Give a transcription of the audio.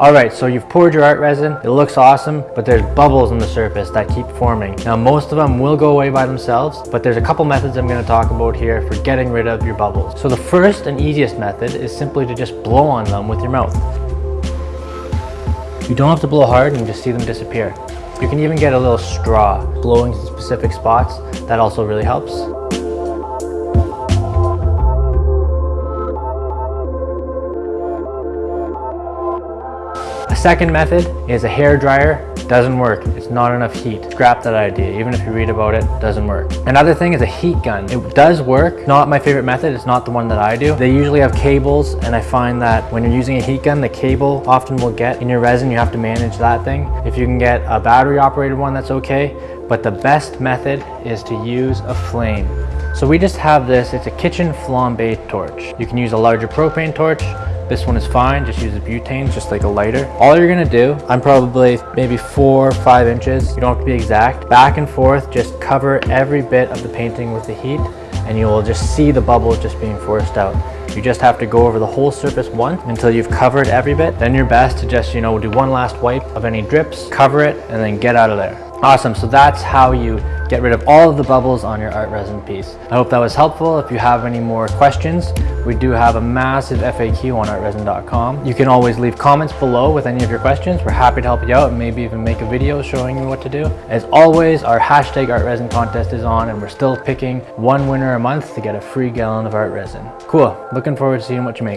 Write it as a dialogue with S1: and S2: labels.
S1: All right, so you've poured your art resin. It looks awesome, but there's bubbles on the surface that keep forming. Now, most of them will go away by themselves, but there's a couple methods I'm gonna talk about here for getting rid of your bubbles. So the first and easiest method is simply to just blow on them with your mouth. You don't have to blow hard and just see them disappear. You can even get a little straw blowing to specific spots. That also really helps. A second method is a hair dryer. Doesn't work. It's not enough heat. Scrap that idea. Even if you read about it, doesn't work. Another thing is a heat gun. It does work. Not my favorite method. It's not the one that I do. They usually have cables and I find that when you're using a heat gun, the cable often will get in your resin. You have to manage that thing. If you can get a battery operated one, that's okay. But the best method is to use a flame. So we just have this, it's a kitchen flambe torch. You can use a larger propane torch this one is fine, just use a butane, just like a lighter. All you're gonna do, I'm probably maybe four, five inches, you don't have to be exact. Back and forth, just cover every bit of the painting with the heat and you will just see the bubbles just being forced out. You just have to go over the whole surface once until you've covered every bit. Then you're best to just, you know, do one last wipe of any drips, cover it, and then get out of there. Awesome, so that's how you get rid of all of the bubbles on your art resin piece. I hope that was helpful. If you have any more questions, we do have a massive FAQ on artresin.com. You can always leave comments below with any of your questions. We're happy to help you out and maybe even make a video showing you what to do. As always, our hashtag artresin contest is on and we're still picking one winner a month to get a free gallon of art resin. Cool, looking forward to seeing what you make.